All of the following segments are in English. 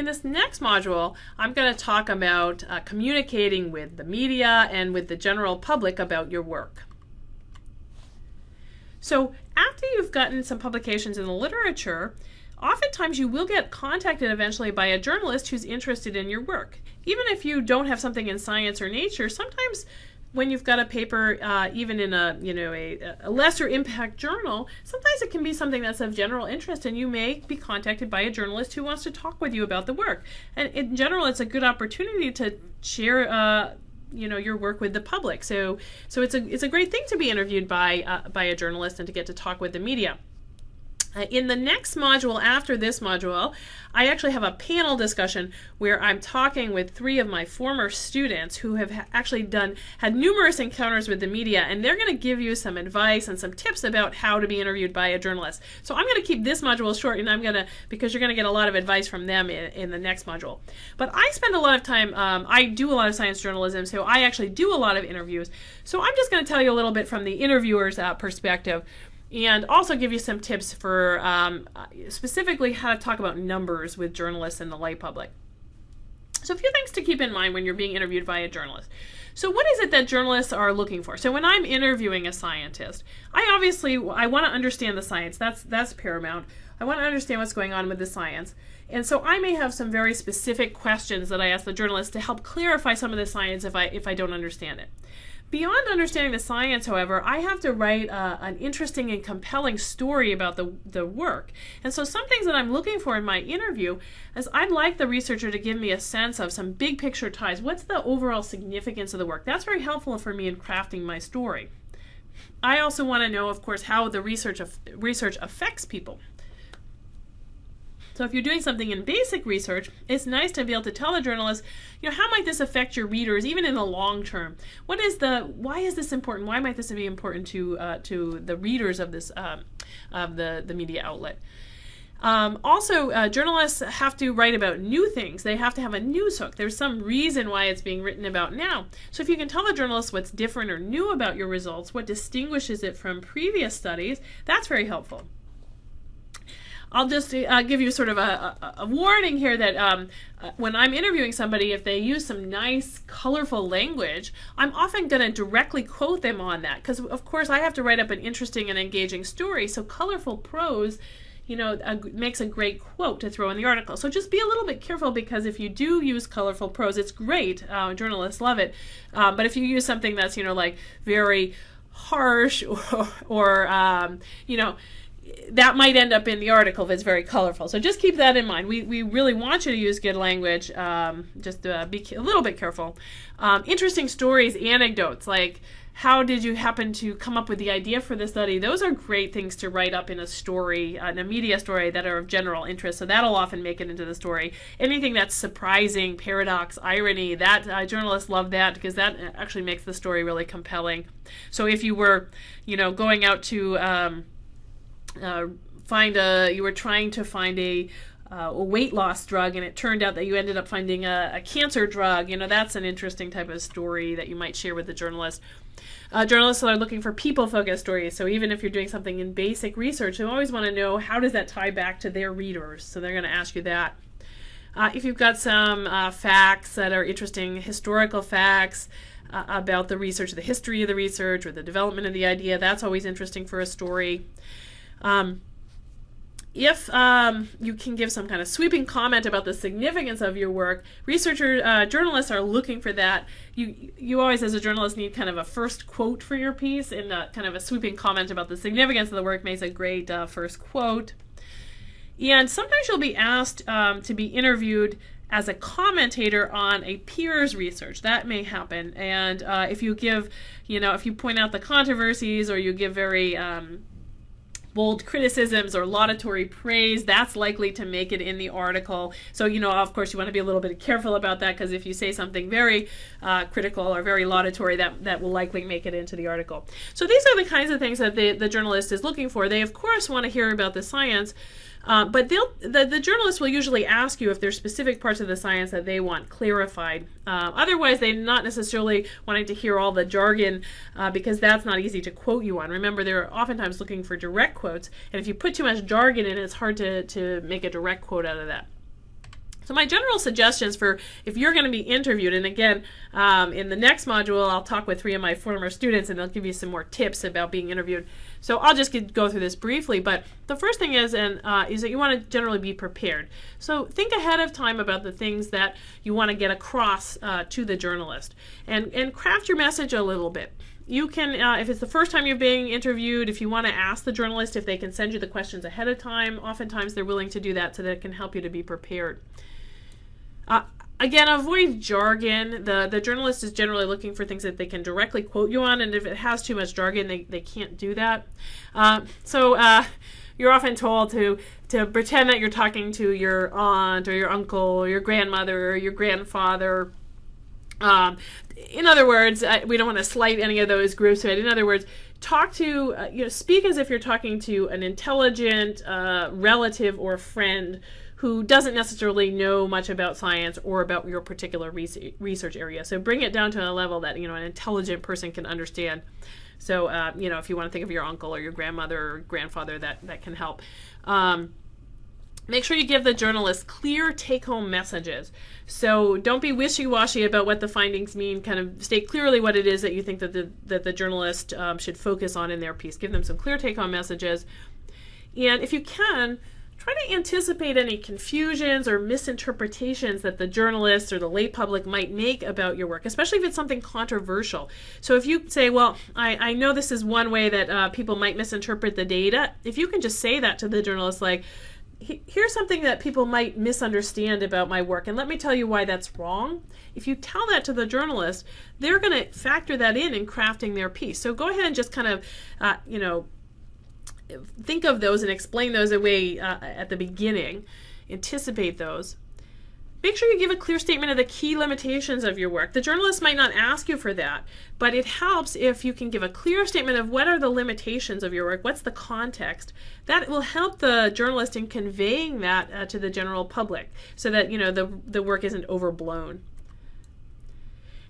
In this next module, I'm going to talk about uh, communicating with the media and with the general public about your work. So after you've gotten some publications in the literature, oftentimes you will get contacted eventually by a journalist who's interested in your work. Even if you don't have something in science or nature, sometimes when you've got a paper, uh, even in a you know a, a, lesser impact journal, sometimes it can be something that's of general interest, and you may be contacted by a journalist who wants to talk with you about the work. And in general, it's a good opportunity to share. Uh, you know your work with the public, so so it's a it's a great thing to be interviewed by uh, by a journalist and to get to talk with the media. Uh, in the next module after this module, I actually have a panel discussion where I'm talking with three of my former students who have actually done had numerous encounters with the media and they're going to give you some advice and some tips about how to be interviewed by a journalist. So I'm going to keep this module short and I'm going to because you're going to get a lot of advice from them in, in the next module. But I spend a lot of time um, I do a lot of science journalism so I actually do a lot of interviews. So I'm just going to tell you a little bit from the interviewer's uh, perspective and also give you some tips for um, specifically how to talk about numbers with journalists and the lay public. So a few things to keep in mind when you're being interviewed by a journalist. So what is it that journalists are looking for? So when I'm interviewing a scientist, I obviously I want to understand the science. That's that's paramount. I want to understand what's going on with the science. And so I may have some very specific questions that I ask the journalist to help clarify some of the science if I if I don't understand it. Beyond understanding the science, however, I have to write uh, an interesting and compelling story about the, the work. And so some things that I'm looking for in my interview is I'd like the researcher to give me a sense of some big picture ties. What's the overall significance of the work? That's very helpful for me in crafting my story. I also want to know, of course, how the research, research affects people. So if you're doing something in basic research, it's nice to be able to tell the journalist, you know, how might this affect your readers even in the long term? What is the, why is this important? Why might this be important to, uh, to the readers of this, um, of the, the media outlet? Um, also, uh, journalists have to write about new things. They have to have a news hook. There's some reason why it's being written about now. So if you can tell the journalist what's different or new about your results, what distinguishes it from previous studies, that's very helpful. I'll just uh, give you sort of a, a, a warning here that um, uh, when I'm interviewing somebody, if they use some nice, colorful language, I'm often going to directly quote them on that because, of course, I have to write up an interesting and engaging story. So colorful prose you know, a, makes a great quote to throw in the article. So just be a little bit careful because if you do use colorful prose, it's great. Uh, journalists love it. Um, but if you use something that's, you know, like very harsh or, or um, you know, that might end up in the article if it's very colorful. So just keep that in mind. We, we really want you to use good language. Um, just uh, be a little bit careful. Um, interesting stories, anecdotes, like how did you happen to come up with the idea for the study? Those are great things to write up in a story, uh, in a media story that are of general interest. So that'll often make it into the story. Anything that's surprising, paradox, irony, that uh, journalists love that because that actually makes the story really compelling. So if you were, you know, going out to um, uh, find a you were trying to find a uh, a weight loss drug and it turned out that you ended up finding a, a, cancer drug. You know that's an interesting type of story that you might share with the journalist uh, journalists are looking for people focused stories so even if you're doing something in basic research you always want to know how does that tie back to their readers? So they're going to ask you that. Uh, if you've got some uh, facts that are interesting historical facts uh, about the research the history of the research or the development of the idea that's always interesting for a story um, if um, you can give some kind of sweeping comment about the significance of your work, researchers, uh, journalists are looking for that. You, you always, as a journalist, need kind of a first quote for your piece, and uh, kind of a sweeping comment about the significance of the work makes a great uh, first quote. And sometimes you'll be asked um, to be interviewed as a commentator on a peer's research. That may happen. And uh, if you give, you know, if you point out the controversies or you give very um, bold criticisms or laudatory praise, that's likely to make it in the article. So, you know, of course, you want to be a little bit careful about that because if you say something very uh, critical or very laudatory, that, that will likely make it into the article. So these are the kinds of things that the, the journalist is looking for. They, of course, want to hear about the science, uh, but they'll, the, the journalist will usually ask you if there's specific parts of the science that they want clarified. Uh, otherwise, they're not necessarily wanting to hear all the jargon uh, because that's not easy to quote you on. Remember, they're oftentimes looking for direct quotes, and if you put too much jargon in, it's hard to, to make a direct quote out of that. So my general suggestions for if you're going to be interviewed, and again, um, in the next module, I'll talk with three of my former students, and they'll give you some more tips about being interviewed. So I'll just get, go through this briefly. But the first thing is, and uh, is that you want to generally be prepared. So think ahead of time about the things that you want to get across uh, to the journalist, and and craft your message a little bit you can, uh, if it's the first time you're being interviewed, if you want to ask the journalist if they can send you the questions ahead of time, oftentimes they're willing to do that so that it can help you to be prepared. Uh, again, avoid jargon. The, the journalist is generally looking for things that they can directly quote you on, and if it has too much jargon, they, they can't do that. Uh, so uh, you're often told to, to pretend that you're talking to your aunt or your uncle or your grandmother or your grandfather. Um, in other words, I, we don't want to slight any of those groups, but in other words, talk to, uh, you know, speak as if you're talking to an intelligent uh, relative or friend who doesn't necessarily know much about science or about your particular research area. So bring it down to a level that you know an intelligent person can understand. So uh, you know if you want to think of your uncle or your grandmother or grandfather, that that can help. Um, make sure you give the journalist clear take-home messages. So don't be wishy-washy about what the findings mean. Kind of state clearly what it is that you think that the that the journalist um, should focus on in their piece. Give them some clear take-home messages, and if you can try to anticipate any confusions or misinterpretations that the journalists or the lay public might make about your work, especially if it's something controversial. So if you say, well, I, I know this is one way that uh, people might misinterpret the data, if you can just say that to the journalist, like, here's something that people might misunderstand about my work, and let me tell you why that's wrong. If you tell that to the journalist, they're going to factor that in in crafting their piece. So go ahead and just kind of, uh, you know, think of those and explain those away uh, at the beginning, anticipate those. Make sure you give a clear statement of the key limitations of your work. The journalist might not ask you for that, but it helps if you can give a clear statement of what are the limitations of your work, what's the context. That will help the journalist in conveying that uh, to the general public so that you know the, the work isn't overblown.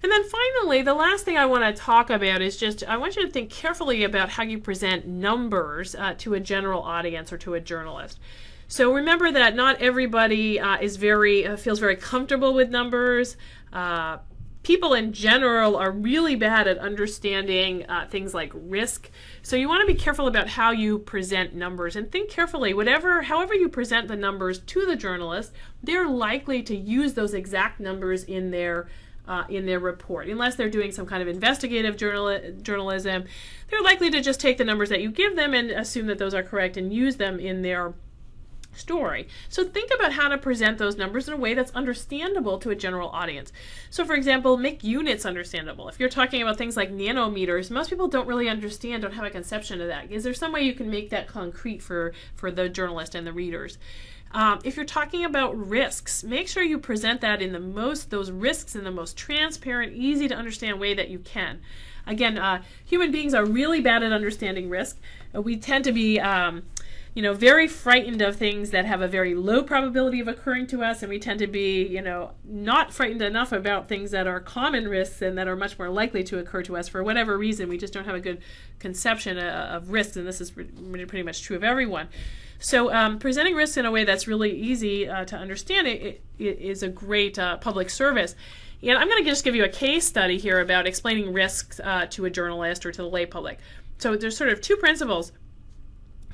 And then finally, the last thing I want to talk about is just I want you to think carefully about how you present numbers uh, to a general audience or to a journalist. So remember that not everybody uh, is very uh, feels very comfortable with numbers. Uh, people in general are really bad at understanding uh, things like risk. So you want to be careful about how you present numbers and think carefully. Whatever, however you present the numbers to the journalist, they're likely to use those exact numbers in their uh, in their report. Unless they're doing some kind of investigative journal journalism, they're likely to just take the numbers that you give them and assume that those are correct and use them in their story. So think about how to present those numbers in a way that's understandable to a general audience. So for example, make units understandable. If you're talking about things like nanometers, most people don't really understand, don't have a conception of that. Is there some way you can make that concrete for, for the journalist and the readers? Um, if you're talking about risks, make sure you present that in the most, those risks in the most transparent, easy to understand way that you can. Again, uh, human beings are really bad at understanding risk. Uh, we tend to be, um, you know, very frightened of things that have a very low probability of occurring to us, and we tend to be, you know, not frightened enough about things that are common risks and that are much more likely to occur to us for whatever reason. We just don't have a good conception uh, of risks, and this is pretty much true of everyone. So um, presenting risks in a way that's really easy uh, to understand it, it is a great uh, public service. And I'm going to just give you a case study here about explaining risks uh, to a journalist or to the lay public. So there's sort of two principles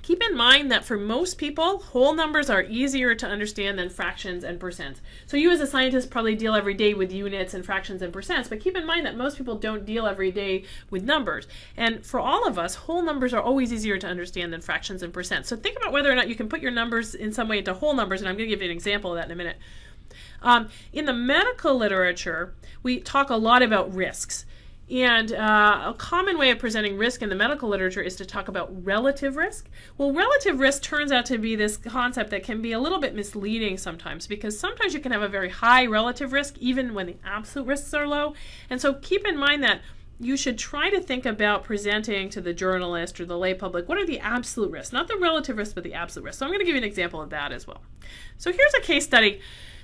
Keep in mind that for most people, whole numbers are easier to understand than fractions and percents. So you as a scientist probably deal every day with units and fractions and percents, but keep in mind that most people don't deal every day with numbers. And for all of us, whole numbers are always easier to understand than fractions and percents. So think about whether or not you can put your numbers in some way into whole numbers, and I'm going to give you an example of that in a minute. Um, in the medical literature, we talk a lot about risks. And uh, a common way of presenting risk in the medical literature is to talk about relative risk. Well, relative risk turns out to be this concept that can be a little bit misleading sometimes because sometimes you can have a very high relative risk even when the absolute risks are low. And so keep in mind that you should try to think about presenting to the journalist or the lay public what are the absolute risks, not the relative risks, but the absolute risks. So I'm going to give you an example of that as well. So here's a case study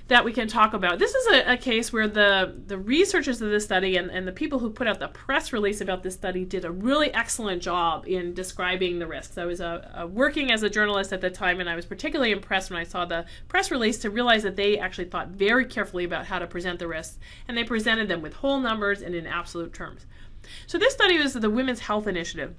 that we can talk about. This is a, a, case where the, the researchers of this study and, and the people who put out the press release about this study did a really excellent job in describing the risks. I was uh, working as a journalist at the time, and I was particularly impressed when I saw the press release to realize that they actually thought very carefully about how to present the risks, and they presented them with whole numbers and in absolute terms. So this study was the Women's Health Initiative.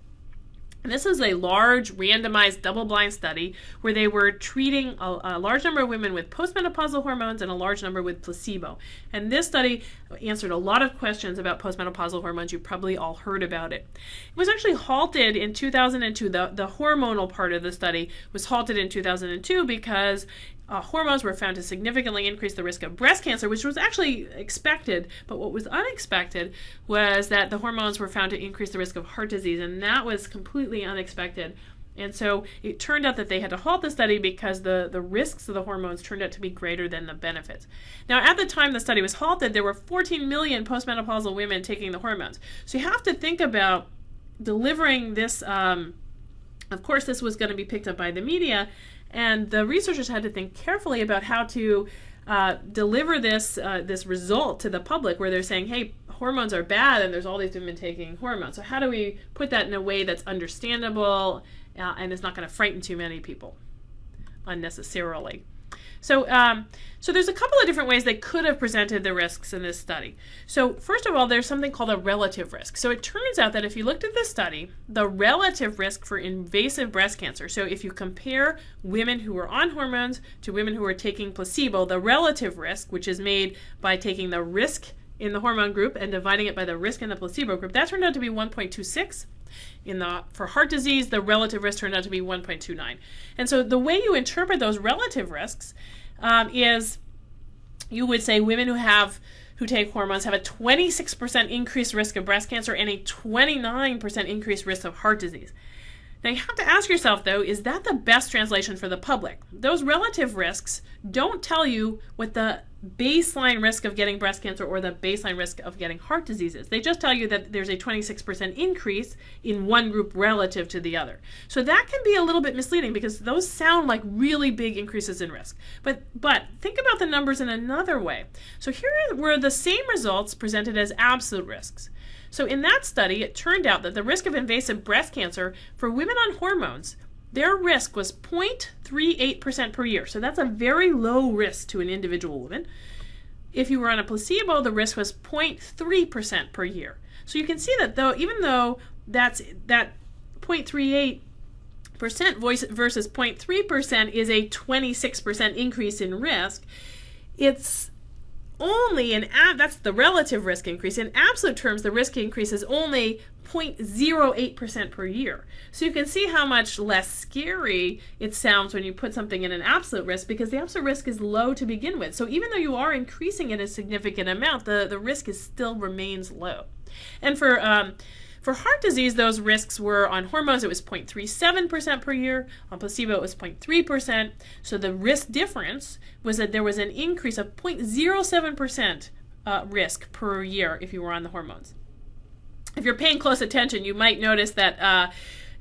And this is a large randomized double-blind study where they were treating a, a, large number of women with postmenopausal hormones and a large number with placebo. And this study answered a lot of questions about postmenopausal hormones. You've probably all heard about it. It was actually halted in 2002. The, the hormonal part of the study was halted in 2002 because uh, hormones were found to significantly increase the risk of breast cancer, which was actually expected. But what was unexpected was that the hormones were found to increase the risk of heart disease, and that was completely unexpected. And so it turned out that they had to halt the study because the, the risks of the hormones turned out to be greater than the benefits. Now, at the time the study was halted, there were 14 million postmenopausal women taking the hormones. So you have to think about delivering this. Um, of course, this was going to be picked up by the media, and the researchers had to think carefully about how to uh, deliver this uh, this result to the public, where they're saying, "Hey, hormones are bad, and there's all these women taking hormones." So how do we put that in a way that's understandable uh, and is not going to frighten too many people unnecessarily? So, um, so there's a couple of different ways they could have presented the risks in this study. So first of all, there's something called a relative risk. So it turns out that if you looked at this study, the relative risk for invasive breast cancer, so if you compare women who were on hormones to women who were taking placebo, the relative risk, which is made by taking the risk in the hormone group and dividing it by the risk in the placebo group, that turned out to be 1.26. In the for heart disease, the relative risk turned out to be 1.29. And so the way you interpret those relative risks um, is you would say women who have who take hormones have a 26% increased risk of breast cancer and a 29% increased risk of heart disease. Now you have to ask yourself though, is that the best translation for the public? Those relative risks don't tell you what the baseline risk of getting breast cancer or the baseline risk of getting heart disease is. They just tell you that there's a 26% increase in one group relative to the other. So that can be a little bit misleading because those sound like really big increases in risk. But but think about the numbers in another way. So here were the same results presented as absolute risks. So in that study, it turned out that the risk of invasive breast cancer for women on hormones, their risk was 0.38% per year. So that's a very low risk to an individual woman. If you were on a placebo, the risk was 0.3% per year. So you can see that though, even though that's that 0.38 percent versus 0.3 percent is a 26 percent increase in risk, it's only in that's the relative risk increase. In absolute terms, the risk increase is only 0.08% per year. So you can see how much less scary it sounds when you put something in an absolute risk because the absolute risk is low to begin with. So even though you are increasing it a significant amount, the, the risk is still remains low. And for um, for heart disease, those risks were on hormones, it was 0.37% per year. On placebo, it was 0.3%. So the risk difference was that there was an increase of 0.07% uh, risk per year if you were on the hormones. If you're paying close attention, you might notice that. Uh,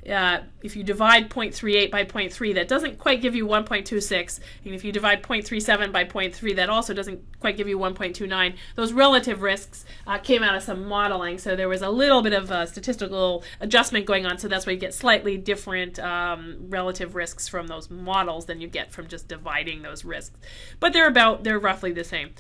uh, if you divide 0.38 by 0.3, that doesn't quite give you 1.26. And if you divide 0.37 by 0.3, that also doesn't quite give you 1.29. Those relative risks uh, came out of some modeling, so there was a little bit of statistical adjustment going on, so that's why you get slightly different um, relative risks from those models than you get from just dividing those risks. But they're about, they're roughly the same.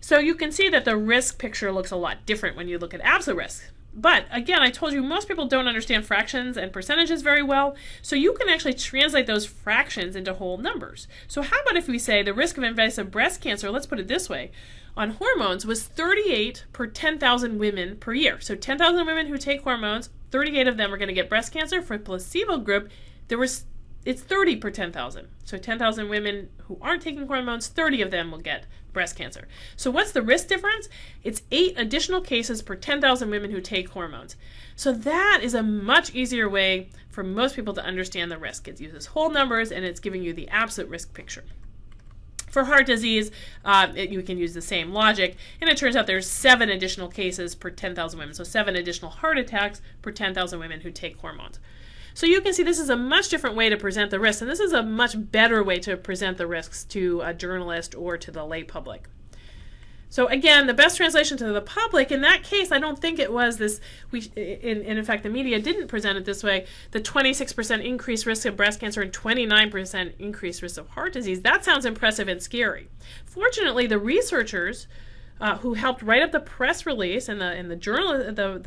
So you can see that the risk picture looks a lot different when you look at absolute risk. But again, I told you most people don't understand fractions and percentages very well, so you can actually translate those fractions into whole numbers. So how about if we say the risk of invasive breast cancer, let's put it this way, on hormones was 38 per 10,000 women per year. So 10,000 women who take hormones, 38 of them are going to get breast cancer. For placebo group, there was it's 30 per 10,000. So 10,000 women who aren't taking hormones, 30 of them will get breast cancer. So what's the risk difference? It's eight additional cases per 10,000 women who take hormones. So that is a much easier way for most people to understand the risk. It uses whole numbers and it's giving you the absolute risk picture. For heart disease, uh, it, you can use the same logic, and it turns out there's seven additional cases per 10,000 women. So seven additional heart attacks per 10,000 women who take hormones. So you can see this is a much different way to present the risks, and this is a much better way to present the risks to a journalist or to the lay public. So again, the best translation to the public, in that case, I don't think it was this, we, in, in fact, the media didn't present it this way, the 26% increased risk of breast cancer and 29% increased risk of heart disease. That sounds impressive and scary. Fortunately, the researchers uh, who helped write up the press release and the and the journal the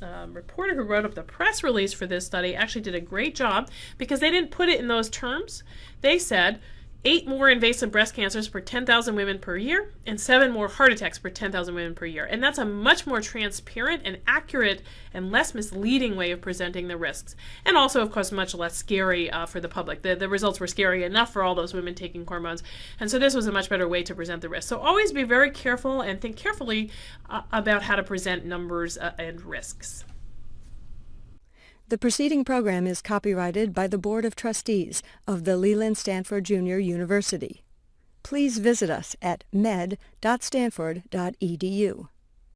the um, reporter who wrote up the press release for this study actually did a great job because they didn't put it in those terms. They said eight more invasive breast cancers per 10,000 women per year, and seven more heart attacks per 10,000 women per year. And that's a much more transparent and accurate and less misleading way of presenting the risks. And also, of course, much less scary uh, for the public. The, the results were scary enough for all those women taking hormones. And so this was a much better way to present the risk. So always be very careful and think carefully uh, about how to present numbers uh, and risks. The preceding program is copyrighted by the Board of Trustees of the Leland Stanford Junior University. Please visit us at med.stanford.edu.